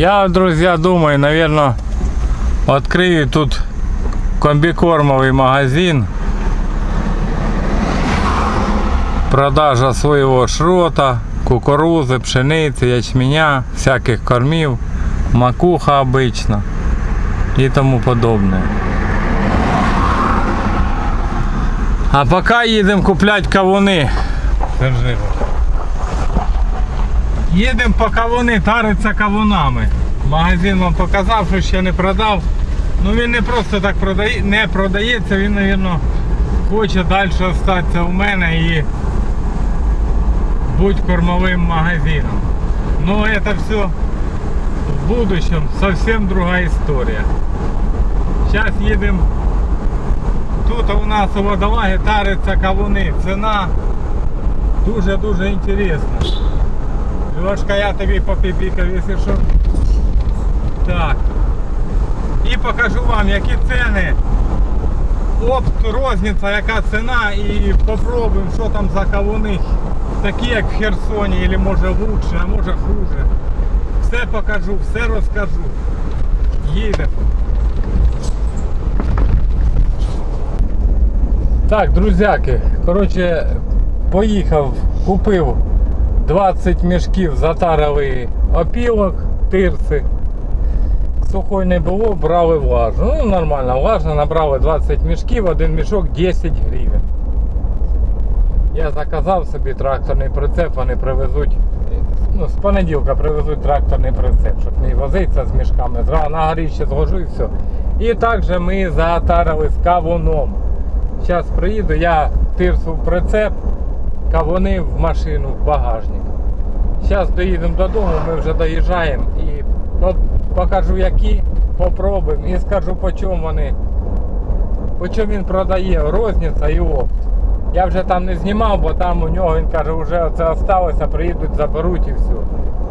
Я, друзья, думаю, наверное, открою тут комбикормовый магазин. Продажа своего шрота, кукурузы, пшеницы, ячменя, всяких кормів, макуха обычно и тому подобное. А пока їдемо купляти кавуни. Їдемо по кавуни, тариться кавунами. Магазин вам показав, що ще не продав. Ну він не просто так продає, не продається, він, мабуть, хоче далі залишитися у мене і бути кормовим магазином. Ну це все в будущем совсем другая история. Сейчас їдемо. Тут у нас у водолаги тариться кавуни. Ціна дуже-дуже інтересна. Льошка, я тобі попіпікав, якщо що. Так. І покажу вам, які ціни. Опт, розниця, яка ціна і попробуємо, що там за кавуни. Такі як в Херсоні, або може лучше, а може хуже. Все покажу, все розкажу. Їдемо. Так, друзяки, коротше, поїхав, купив 20 мішків затарили опілок, тирси. Сухой не було, брали влажну. Ну, нормально, влажно, набрали 20 мішків, один мішок 10 гривень. Я заказав собі тракторний прицеп, вони привезуть. Ну, з понеділка привезуть тракторний прицеп, щоб не возитися з мішками. На горіще зложу і все. І також ми затарили з кавуном. Зараз приїду, я тирсу прицеп, кавуни в машину, в багажник. Зараз доїдемо додому, ми вже доїжджаємо і по- покажу які, попробуємо і скажу по чому вони, по чому він продає розниця і опт. Я вже там не знімав, бо там у нього він каже, вже це осталося, приїдуть, заберуть і все.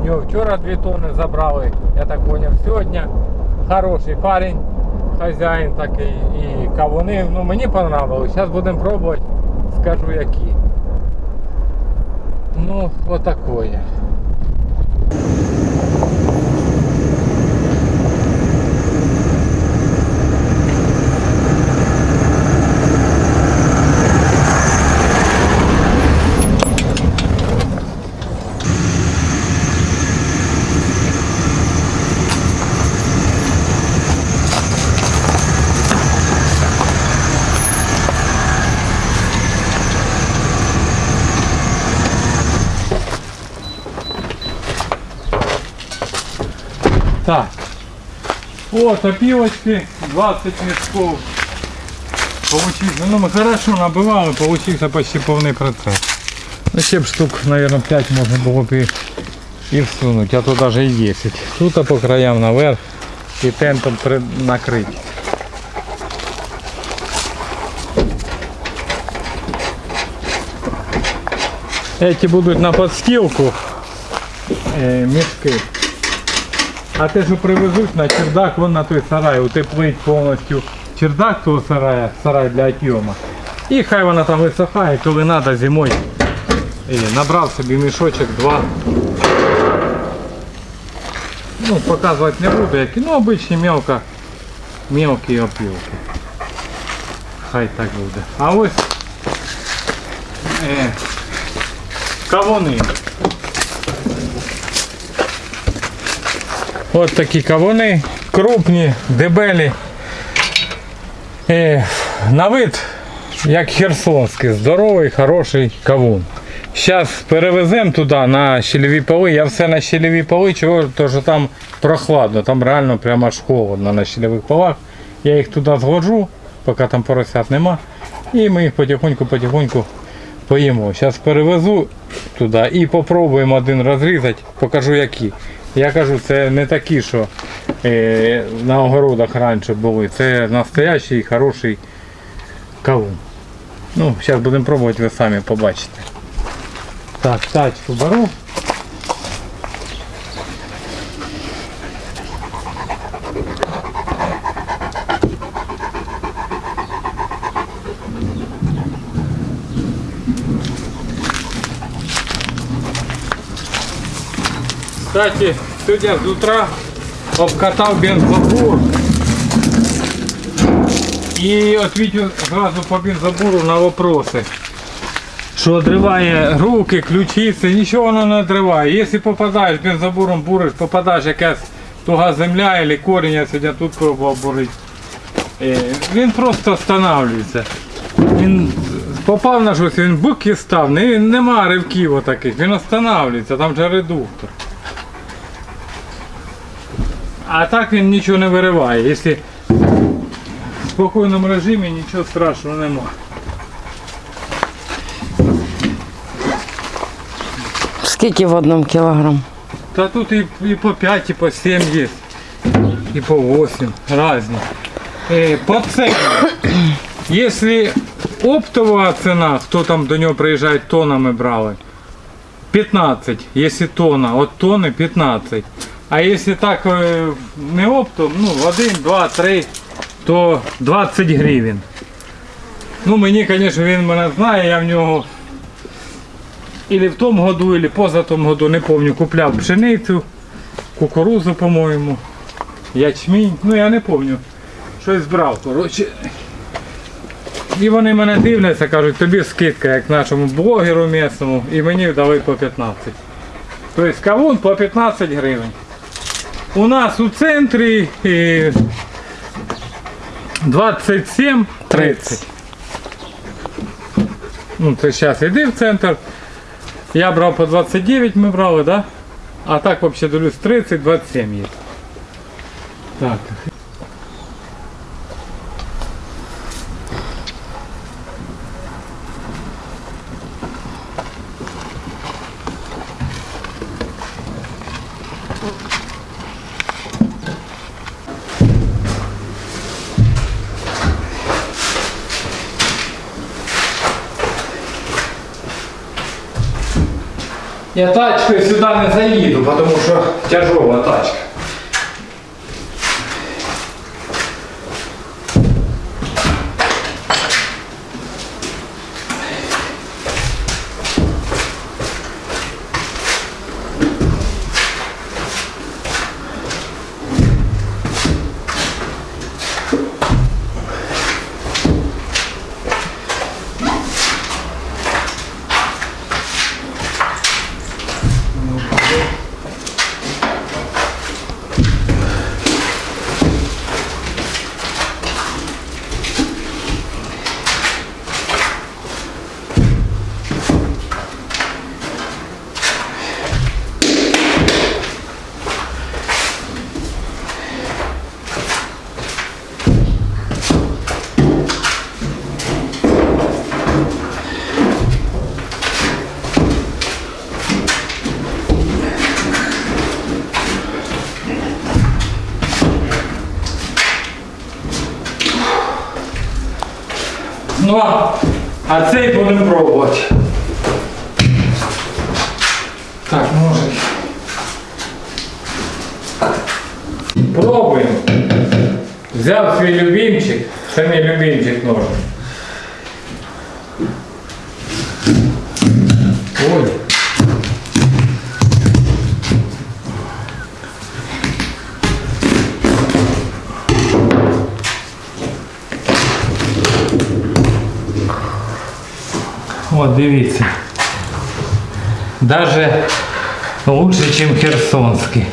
У нього вчора 2 тонни забрали, я так зрозумів, сьогодні. Хороший парень, хазяїн такий і кавуни. Ну мені понравилось. Зараз будемо пробувати, скажу які. Ну, отакое. Так. Вот опилочки, 20 мешков. Получился, ну мы хорошо набивали, получился почти повний процент. Ну ще штук, наверное, 5 можна було б і, і всунути, а то даже і 10. Тут по краям наверх і тентом при... накрити. Эти будуть на подстилку е, мішки. А те, що привезуть на чердак, вон на той сарай, утеплить повністю чердак того сарая, сарай для отйома. І хай вона там висохає, коли треба зимою. І набрав собі мішочок два. Ну, показувати не буду, які, ну обичні мелко, мелкі опілки. Хай так буде. А ось е, кавуни. От такі кавуни, крупні, дебелі. Е, на вид, як херсонський, здоровий, хороший кавун. Зараз перевеземо туди на щелеві поли. Я все на щелеві поли, чого, тому що там прохладно, там реально прямо аж холодно на щелевих полах. Я їх туди згоджу, поки там поросят нема. І ми їх потихоньку-потихоньку поїмо. Зараз перевезу туди і спробуємо один розрізати, покажу які. Я кажу, це не такі, що е, на огородах раніше були. Це настоящий хороший кавун. Ну, зараз будемо пробувати, ви самі побачите. Так, тачку беру. Кстати, сегодня с утра обкатав бензобур. І відповідаю зразу по бензобуру на вопроси. Що відриває руки, ключиці, нічого воно не відриває. Якщо попадаєш бензобуром буриш, попадаєш якась туга земля або корінь, я сьогодні тут пробував бурити. Він просто встановлюється. Він попав на щось, він бук і став, не, нема ривків отаких, він встановлюється, там же редуктор. А так він нічого не вириває. Якщо в спокійному режимі нічого страшного нема. Скільки в одному кілограм? Та тут і, і по 5, і по 7 є. І по 8 різні. Е, по ціні. Якщо оптова ціна, хто там до нього приїжджає, тонами брали, 15, якщо тонна, от тонни 15. А якщо так е, не оптом, ну 1, 2, 3, то 20 гривень. Ну мені, звісно, він мене знає, я в нього Или в тому году, или поза тому году, не пам'ятаю, купляв пшеницю, кукурузу, по-моєму, ячмінь. Ну я не пам'ятаю. Щось брав, коротше. І вони мене дивляться, кажуть, тобі скидка, як нашому блогеру місному, і мені дали по 15. Тобто кавун по 15 гривень. У нас у центрі е, 27 30. Ну, ти зараз йди в центр. Я брав по 29, ми брали, да? А так взагалі дивлюсь 30, 27 є. Так. Я тачкою сюди не заїду, тому що тяжова тачка. Ну, а- цей будемо пробувати. Так, ножик. Пробуємо. Взяв свій любимчик. Це не любимчик нож. От дивіться. Даже лучше, ніж херсонський.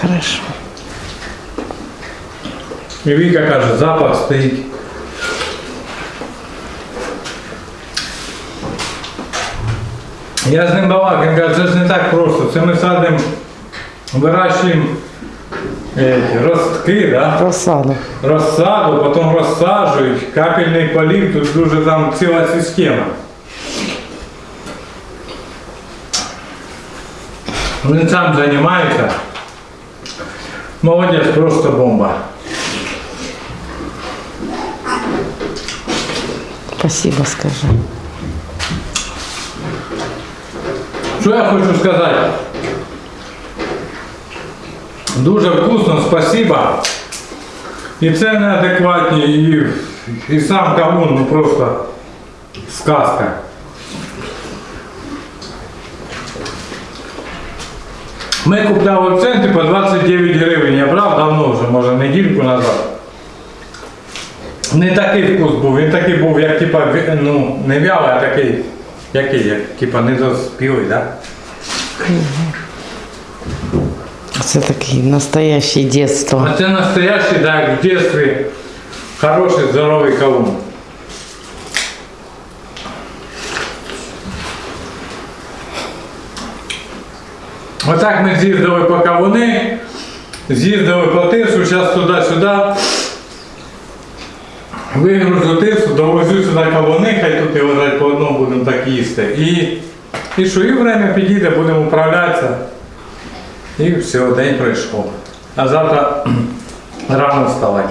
Хорошо. І Віка каже, запах стоїть. Я з ним балак, він каже, це ж не так просто. Це ми садимо, вирощуємо е, ростки, да? Розсаду. розсаду, потім розсаджують, капельний полив, тут дуже там ціла система. Він сам займається. Молодец, просто бомба. Спасибо, скажи. Что я хочу сказать? Дуже вкусно, спасибо. И цены адекватні, и и сам кавун, ну просто сказка. Ми купляли в центрі по 29 гривень, я брав давно вже, може недільку назад. Не такий вкус був, він такий був, як типа, ну, не вялий, а такий, який, як, типа недоспілий, так? Да? Це такий настоящий детство. А це настоящий, да, в детстве хороший, здоровий кавун. Отак ми з'їздили по кавуни, з'їздили по тису, зараз туди-сюди. Вигружу тису, довозю сюди кавуни, хай тут і лежать по одному будемо так їсти. І, і що, і время підійде, будемо управлятися. І все, день пройшов. А завтра рано вставати.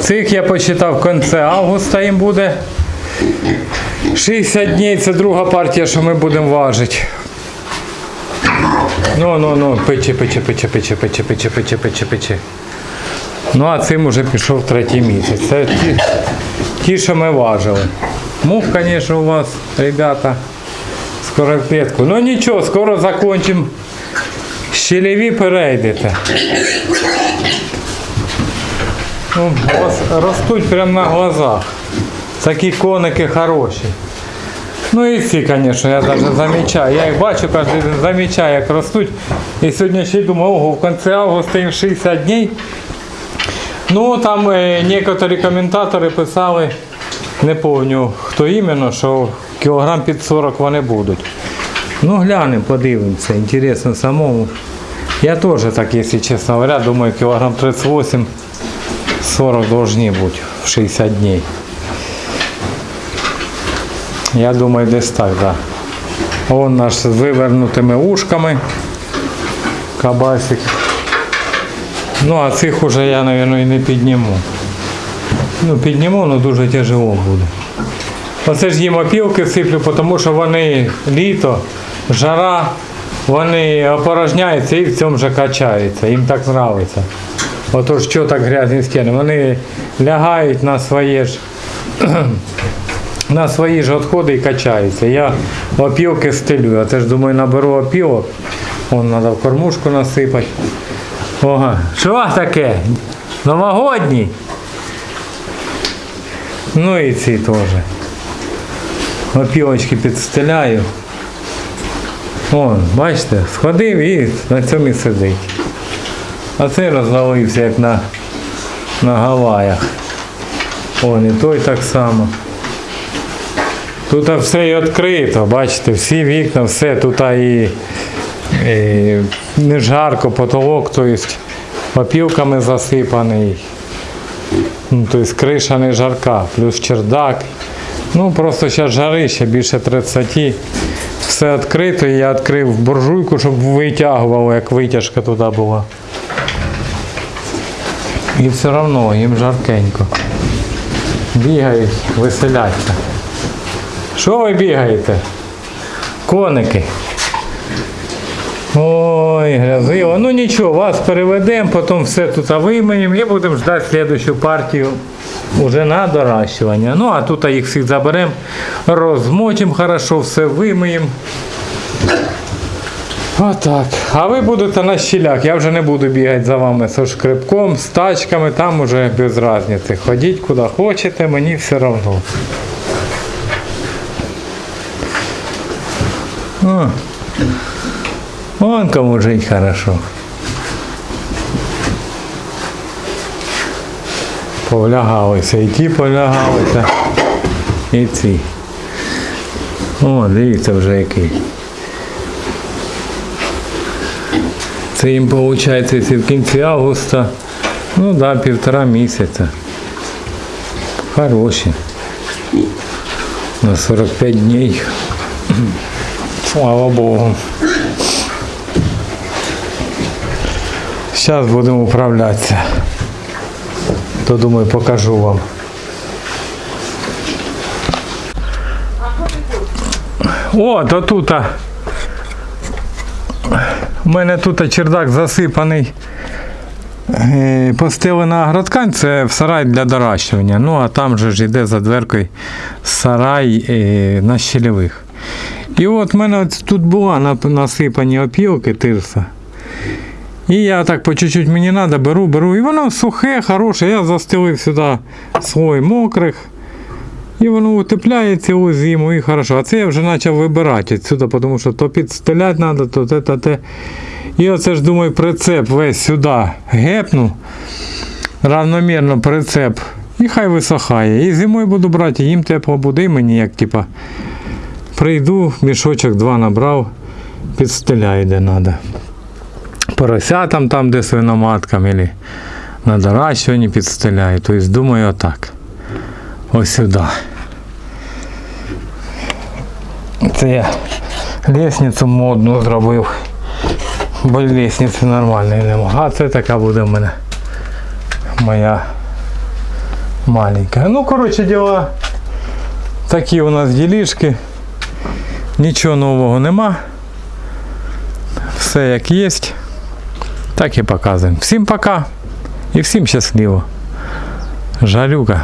Цих я почитав в кінці августа їм буде. 60 днів це друга партія, що ми будемо важити. Ну, ну, ну, пече, пече, пече, пече, пече, пече, пече, пече, пече. Ну, а цим уже пішов третій місяць. Це ті, ті що ми важили. Мух, звісно, у вас, ребята, скоро клетку. Ну нічого, скоро закончимо. Щелеві перейдете. Ну, рос- ростуть прямо на глазах. Такі коники хороші. Ну і ці, звісно, я навіть замічаю. Я їх бачу кожен день, замічаю, як ростуть. І сьогодні ще й думаю, ого, в кінці августа їм 60 днів. Ну, там е, некоторі коментатори писали, не пам'ятаю, хто іменно, що кілограм під 40 вони будуть. Ну, глянемо, подивимося, інтересно самому. Я теж так, якщо чесно говоря, думаю, кілограм 38 40 должны бути в 60 днів. Я думаю, десь так, так. Да. Он наш з вивернутими ушками. Кабасик. Ну, а цих уже я, мабуть, і не підніму. Ну, підніму, але дуже тяжело буде. Оце ж їм опілки сиплю, тому що вони літо, жара, вони опорожняються і в цьому же качаються. Їм так подобається. Отож, що так грязні стіни? Вони лягають на своє ж на свої ж відходи і качаються. Я опілки стелю. Я теж думаю, наберу опілок. Вон треба в кормушку насипати. Ага. Що таке? Новогодній? Ну і ці теж. Опілочки підстеляю. Вон, бачите, сходив і на цьому і сидить. А цей розвалився як на, на Гаваях. Вон і той так само. Тут все і відкрито, бачите, всі вікна, все, тут і, і не жарко, потолок, тобто опілками засипаний. Ну, тобто криша не жарка, плюс чердак. Ну просто зараз жарище більше 30. Все відкрито, я відкрив буржуйку, щоб витягувало, як витяжка туди була. І все одно їм жаркенько. Бігають, веселяться. Що ви бігаєте? Коники. Ой, грязиво. Ну нічого, вас переведемо, потім все тут вимиємо і будемо ждати слідущу партію уже на доращування. Ну а тут їх всіх заберемо, розмочимо хорошо, все вимиємо. Отак. А ви будете на щілях. Я вже не буду бігати за вами з шкребком, з тачками, там уже без різниці. Ходіть куди хочете, мені все одно. О, вон кому жить хорошо. Повлягалися, і ті повлягалися, і ці. О, дивіться вже який. Це їм виходить в кінці августа. Ну так, да, півтора місяця. Хороші. На 45 днів. Слава Богу. Зараз будемо управлятися. То думаю, покажу вам. О, то тут. У мене тут чердак засипаний. Е, Постелена агроткань це в сарай для доращування. Ну а там же ж йде за дверкою сарай е, на щелевих. І от в мене тут була насипані опілки тирса. І я так по чуть-чуть мені треба, беру, беру. І воно сухе, хороше. Я застелив сюди слой мокрих. І воно утепляє цілу зиму і хорошо. А це я вже почав вибирати відсюди, тому що то підстеляти треба, то те, то те. І оце ж думаю, прицеп весь сюди гепну. Равномірно прицеп. І хай висохає. І зимою буду брати, їм тепло буде, і мені як типа. Прийду, мішочок два набрав, підстеляю де треба. Поросятам там, де свиноматкам, або на доращуванні підстеляю. Тобто думаю отак. Ось сюди. Це я лестницю модну зробив. Бо лестниці нормальної нема. А це така буде в мене моя маленька. Ну, коротше діла. Такі у нас ділішки. Нічого нового нема. Все як є. Так і показуємо. Всім пока і всім щасливо. Жалюка.